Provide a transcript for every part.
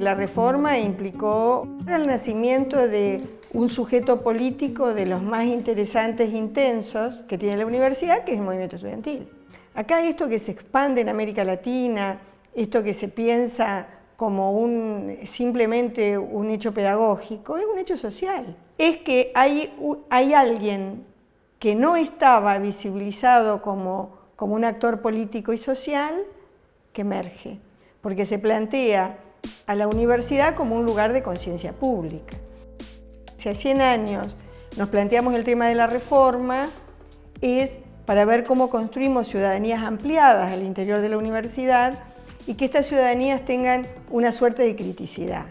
la reforma implicó el nacimiento de un sujeto político de los más interesantes e intensos que tiene la universidad, que es el movimiento estudiantil. Acá esto que se expande en América Latina, esto que se piensa como un, simplemente un hecho pedagógico, es un hecho social. Es que hay, hay alguien que no estaba visibilizado como, como un actor político y social que emerge, porque se plantea a la universidad como un lugar de conciencia pública. Si hace 100 años nos planteamos el tema de la reforma, es para ver cómo construimos ciudadanías ampliadas al interior de la universidad y que estas ciudadanías tengan una suerte de criticidad.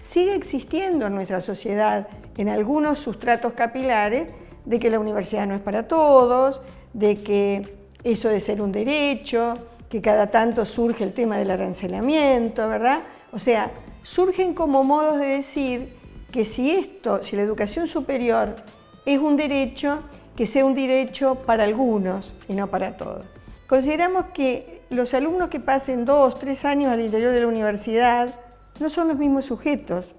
Sigue existiendo en nuestra sociedad, en algunos sustratos capilares, de que la universidad no es para todos, de que eso de ser un derecho, que cada tanto surge el tema del arancelamiento, ¿verdad? O sea, surgen como modos de decir que si esto, si la educación superior es un derecho, que sea un derecho para algunos y no para todos. Consideramos que los alumnos que pasen dos, tres años al interior de la universidad no son los mismos sujetos,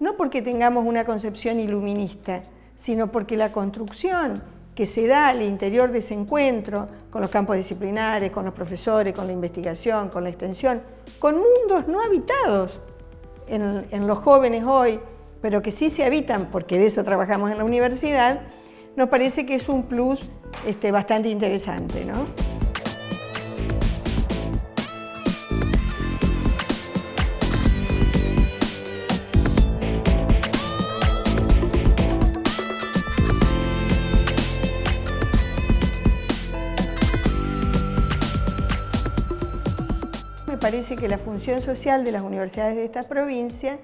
no porque tengamos una concepción iluminista, sino porque la construcción que se da al interior de ese encuentro, con los campos disciplinares, con los profesores, con la investigación, con la extensión, con mundos no habitados en, en los jóvenes hoy, pero que sí se habitan, porque de eso trabajamos en la universidad, nos parece que es un plus este, bastante interesante. ¿no? Parece que la función social de las universidades de esta provincia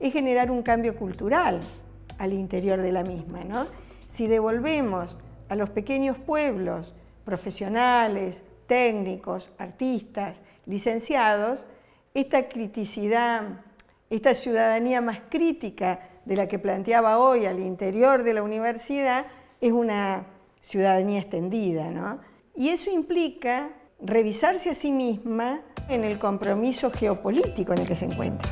es generar un cambio cultural al interior de la misma. ¿no? Si devolvemos a los pequeños pueblos profesionales, técnicos, artistas, licenciados, esta criticidad, esta ciudadanía más crítica de la que planteaba hoy al interior de la universidad, es una ciudadanía extendida. ¿no? Y eso implica revisarse a sí misma en el compromiso geopolítico en el que se encuentra.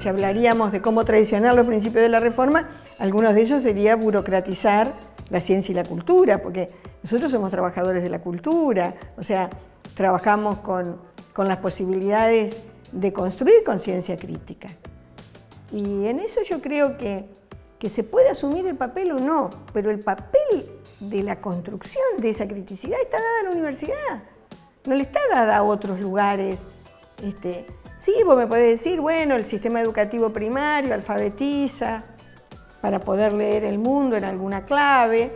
si hablaríamos de cómo traicionar los principios de la reforma, algunos de ellos sería burocratizar la ciencia y la cultura, porque nosotros somos trabajadores de la cultura, o sea, trabajamos con, con las posibilidades de construir conciencia crítica. Y en eso yo creo que, que se puede asumir el papel o no, pero el papel de la construcción de esa criticidad está dada a la universidad, no le está dada a otros lugares este, Sí, vos me podés decir, bueno, el sistema educativo primario alfabetiza para poder leer el mundo en alguna clave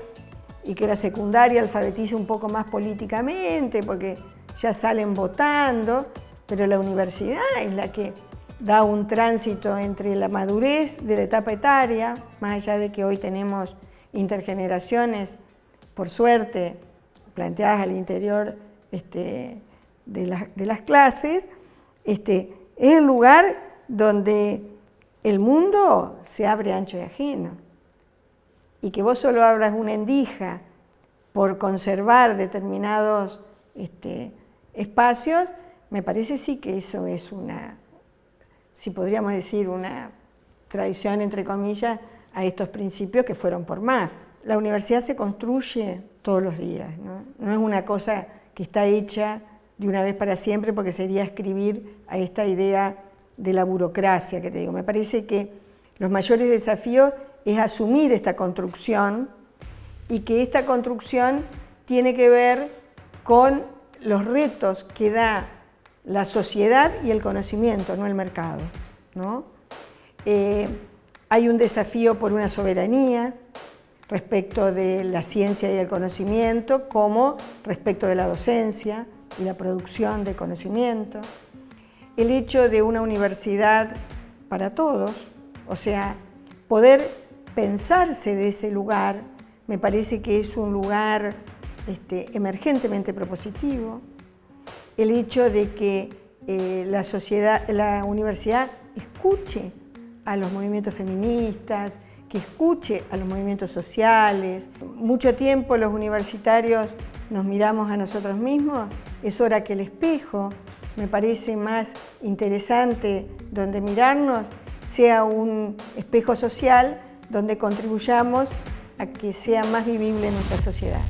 y que la secundaria alfabetice un poco más políticamente porque ya salen votando, pero la universidad es la que da un tránsito entre la madurez de la etapa etaria, más allá de que hoy tenemos intergeneraciones, por suerte, planteadas al interior este, de, de las clases, este, es el lugar donde el mundo se abre ancho y ajeno. Y que vos solo abras una endija por conservar determinados este, espacios, me parece sí que eso es una, si podríamos decir, una traición, entre comillas, a estos principios que fueron por más. La universidad se construye todos los días, no, no es una cosa que está hecha de una vez para siempre porque sería escribir a esta idea de la burocracia que te digo. Me parece que los mayores desafíos es asumir esta construcción y que esta construcción tiene que ver con los retos que da la sociedad y el conocimiento, no el mercado. Eh, hay un desafío por una soberanía respecto de la ciencia y el conocimiento, como respecto de la docencia, y la producción de conocimiento, el hecho de una universidad para todos, o sea, poder pensarse de ese lugar, me parece que es un lugar este, emergentemente propositivo, el hecho de que eh, la, sociedad, la universidad escuche a los movimientos feministas, que escuche a los movimientos sociales. Mucho tiempo los universitarios nos miramos a nosotros mismos, es hora que el espejo, me parece más interesante donde mirarnos, sea un espejo social donde contribuyamos a que sea más vivible nuestra sociedad.